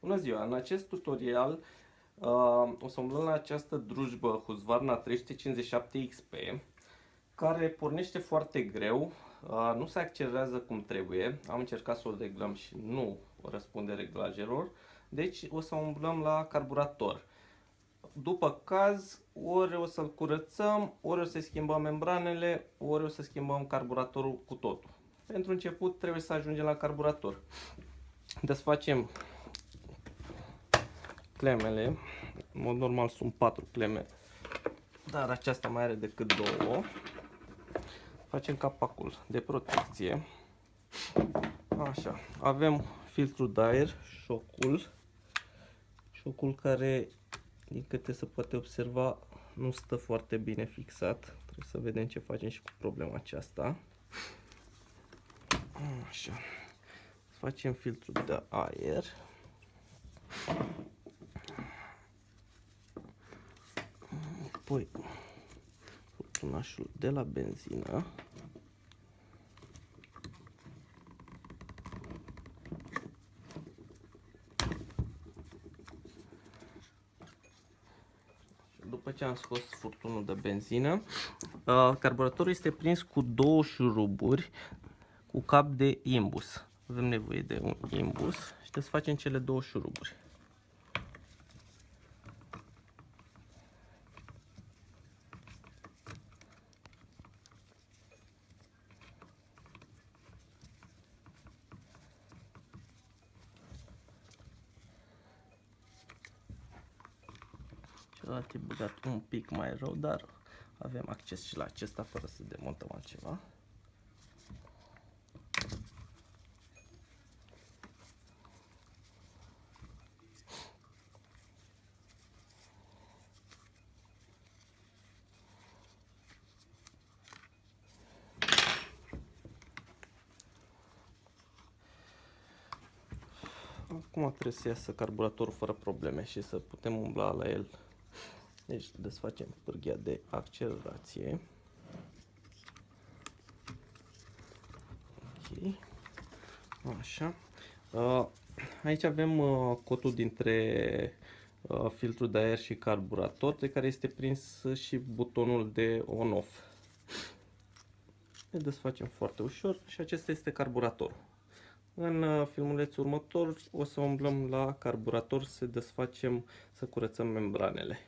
Bună ziua! În acest tutorial uh, o să umblăm la această drujbă Husqvarna 357 XP care pornește foarte greu, uh, nu se accelerează cum trebuie. Am încercat să o reglăm și nu răspunde reglajelor, deci o să umblăm la carburator. După caz, ori o să-l curățăm, ori o să schimbăm membranele, ori o să schimbăm carburatorul cu totul. Pentru început trebuie să ajungem la carburator. Desfacem clemele. În mod normal sunt 4 cleme, dar aceasta mai are decât două. Facem capacul de protecție. Așa, avem filtru de aer, șocul. Șocul care, din câte se poate observa, nu stă foarte bine fixat. Trebuie să vedem ce facem și cu problema aceasta. Așa. Facem filtru de aer. Apoi furtunașul de la benzină. După ce am scos furtunul de benzină, uh, carburatorul este prins cu două șuruburi cu cap de imbus. Avem nevoie de un imbus și desfacem cele două șuruburi. Celălalt e băgat un pic mai rău, dar avem acces și la acesta fără să demontăm altceva. Acum trebuie să iasă carburatorul fără probleme și să putem umbla la el. Deci desfacem pârghia de accelerație. Ok. Așa. Aici avem cotul dintre filtrul de aer și carburator, de care este prins și butonul de on-off. Le desfacem foarte ușor și acesta este carburatorul. În uh, filmulețul următor o să umblăm la carburator să desfacem, să curățăm membranele.